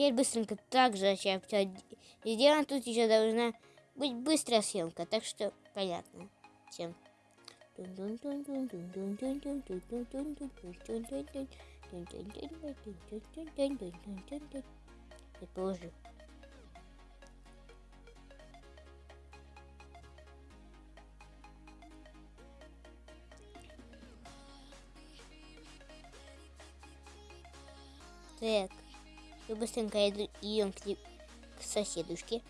теперь быстренько так же сейчас все сделаем. Тут еще должна быть быстрая съемка, так что понятно. Всем. Положу. Так, и быстренько идем к, к соседушке.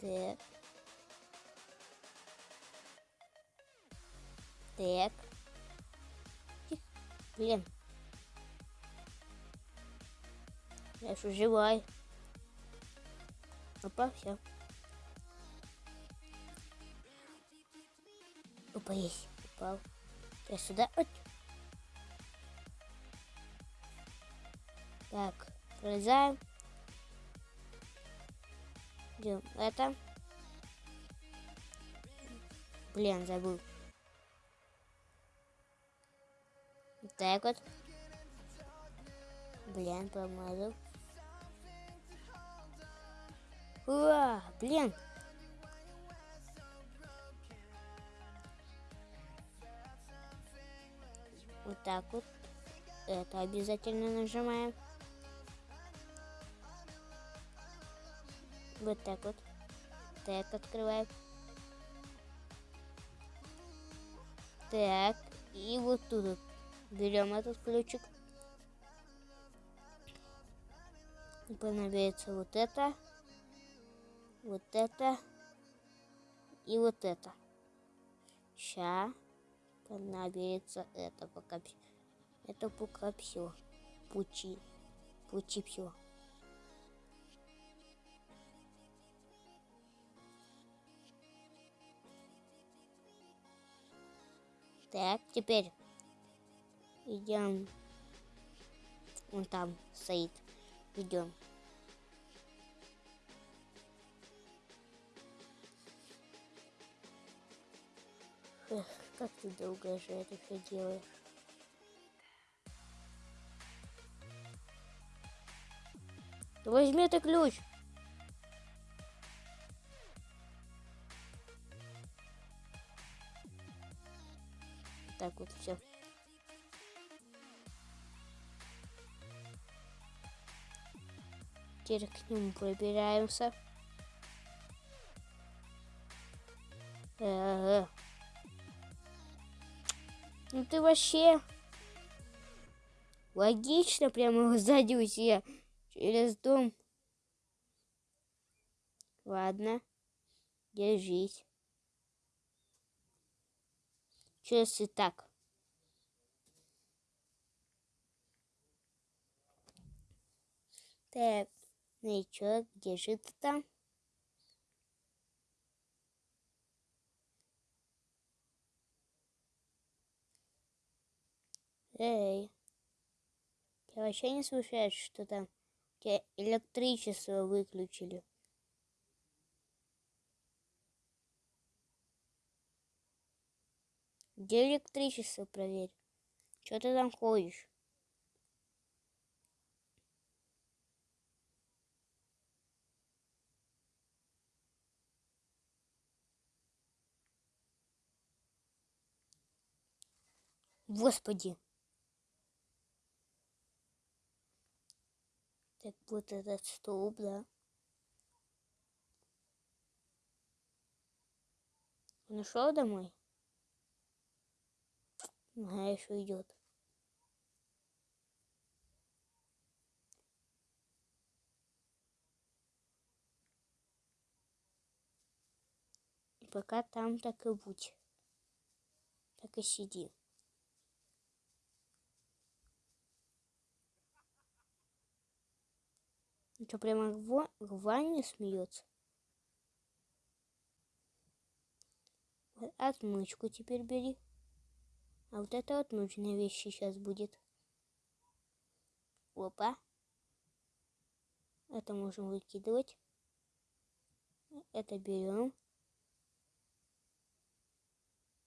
Так. Так. Блин. Я же живой. Опа, все. Есть. Упал. Я сюда. Так, пролезаем. Идем это. Блин, забыл. Вот так вот. Блин, помазал. Уа, блин. Вот так вот. Это обязательно нажимаем. Вот так вот. Так, открываем. Так, и вот тут вот берем этот ключик. Понадобится вот это, вот это и вот это. Сейчас понадобится это пока это все. Пучи. Пучи все. Так, теперь идем. Он там стоит. Идем. Эх, как ты долго же это все делаешь? Возьми это ключ. Так вот все. Теперь к нему пробираемся. Э -э -э. Ну ты вообще логично прямо сзади у себя через дом. Ладно, держись. Что если так? Так, ну и что, где же ты там? Эй, я вообще не слышишь, что там электричество выключили. Где электричество проверь? Что ты там ходишь? Господи. Так вот этот столб, да. Он ушел домой? Ага, еще идет. Пока там так и будь. Так и сиди. Что, прямо в, в смеется? Отмычку теперь бери. А вот это вот нужная вещь сейчас будет. Опа. Это можем выкидывать. Это берем.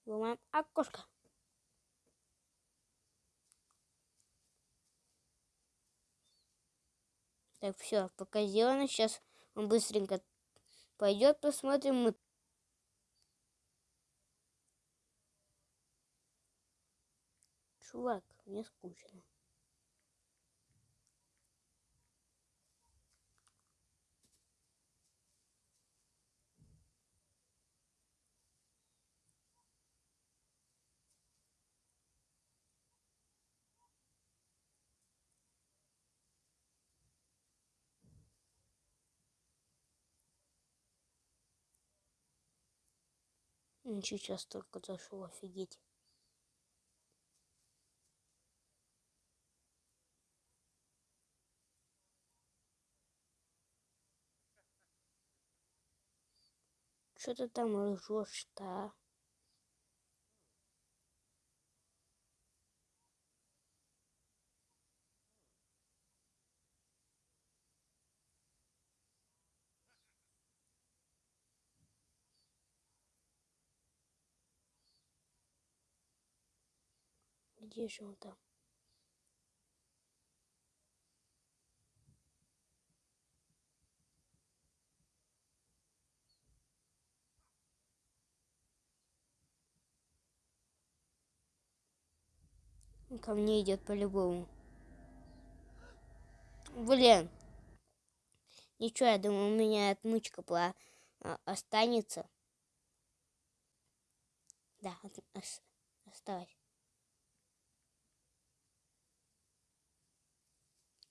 Ломаем окошко. Так, все, пока сделано. Сейчас он быстренько пойдет, посмотрим. Мы... Чувак, мне скучно. Сейчас только зашел, офигеть. Что ты там ржешь-то, а? Он там? ко мне идет по-любому. Блин. Ничего, я думаю, у меня отмычка по а, останется. Да, осталось.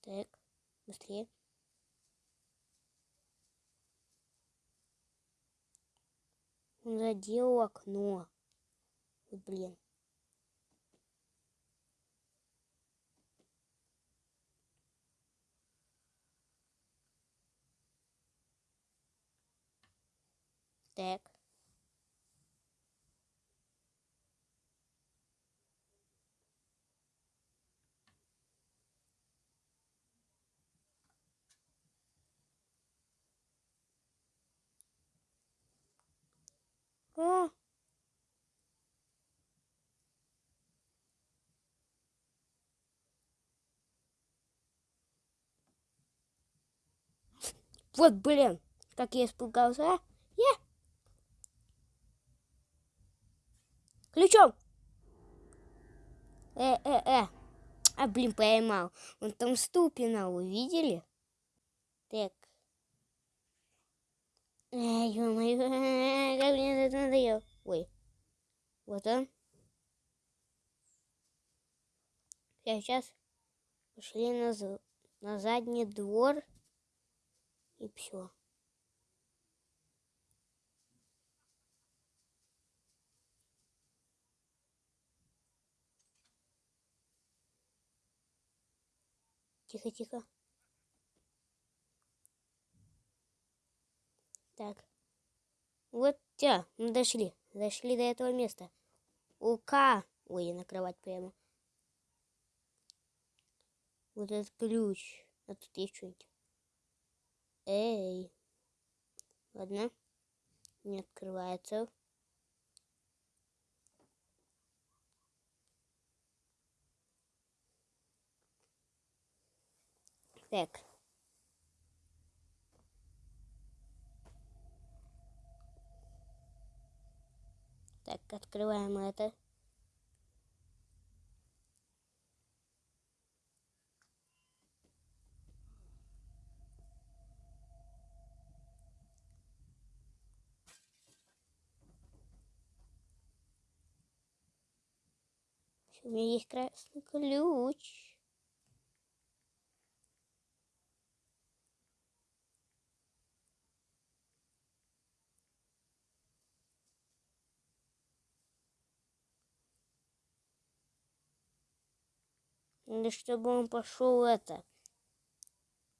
Так, быстрее. Он задел окно. Блин. Так. А. Вот, блин, как я испугался, а? Я... Ключом! Э, э, э. А, блин, поймал. Он там стул пинал, увидели? Так. Эй, ё-моё, это надоело. Ой, вот он. Сейчас пошли на, на задний двор и все. Тихо, тихо. Так. Вот, тя, мы дошли. Дошли до этого места. Ука. Ой, я на кровать прямо. Вот этот ключ. А тут есть что-нибудь. Эй. Ладно. Не открывается. Так. Так, открываем это. У меня есть красный ключ. Или чтобы он пошел это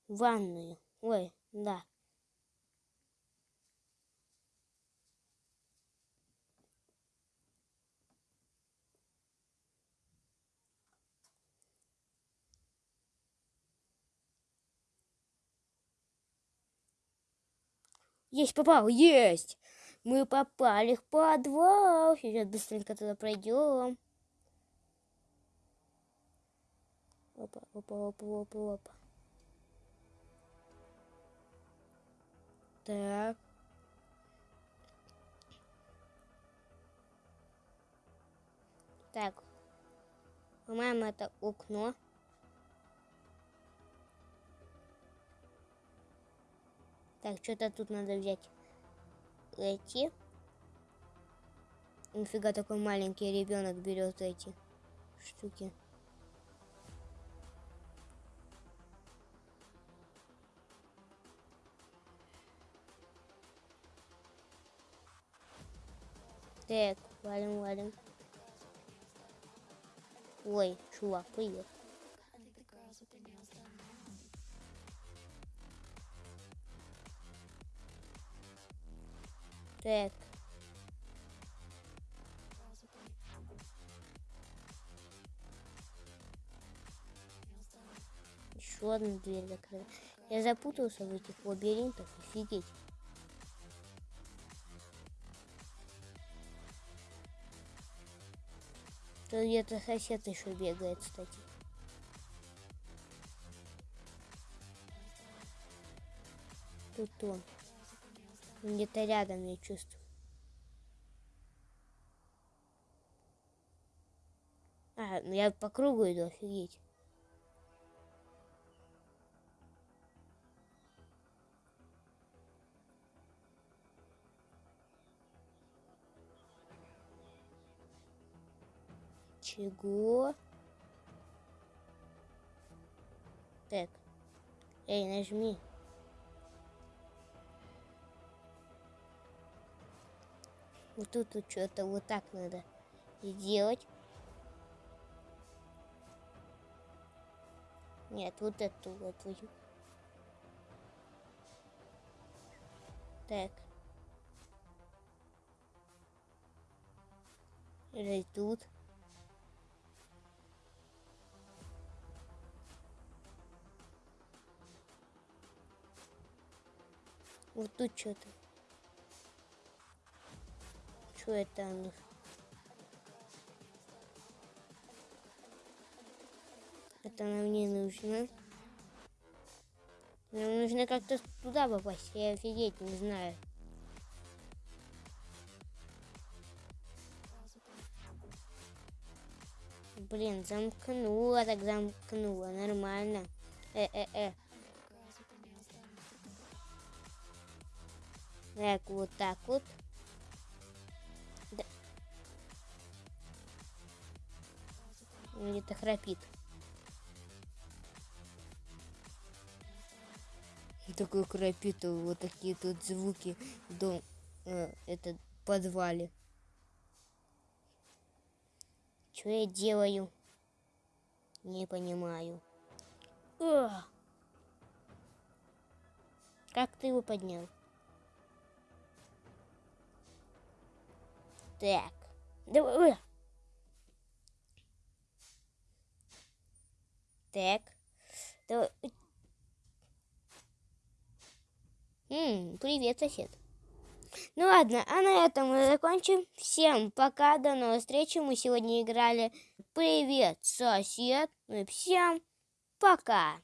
в ванную. Ой, да. Есть попал, есть! Мы попали в подвал. Сейчас быстренько туда пройдем. Опа, опа, опа, опа, опа. Так. Так. По-моему, это окно. Так, что-то тут надо взять. Эти. Нифига такой маленький ребенок берет эти штуки. Так, валим, валим. Ой, чувак, привет. Так. Еще одна дверь закрыта. Я запутался в этих лабиринтах, офигеть. Тут где-то сосед еще бегает, кстати. Тут он. Где-то рядом я чувствую. А, ну я по кругу иду, офигеть. Чего? Так. Эй, нажми. Вот тут вот что-то вот так надо сделать. Нет, вот эту вот. Так. Или тут. Вот тут что-то. Что это у? Это нам не нужно. Нам нужно как-то туда попасть. Я офигеть не знаю. Блин, замкнула, так замкнула. Нормально. Э-э-э. Так, вот так вот. где-то храпит. Такой храпит, вот такие тут звуки в дом, э, это подвале. Что я делаю? Не понимаю. О! Как ты его поднял? Так. Давай. Так. То... М -м, привет, сосед. Ну ладно, а на этом мы закончим. Всем пока, до новой встречи. Мы сегодня играли Привет, сосед. Ну и всем пока.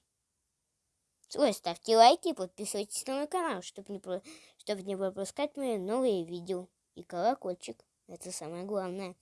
Ой, ставьте лайки, подписывайтесь на мой канал, чтобы не, про... чтобы не пропускать мои новые видео. И колокольчик. Это самое главное.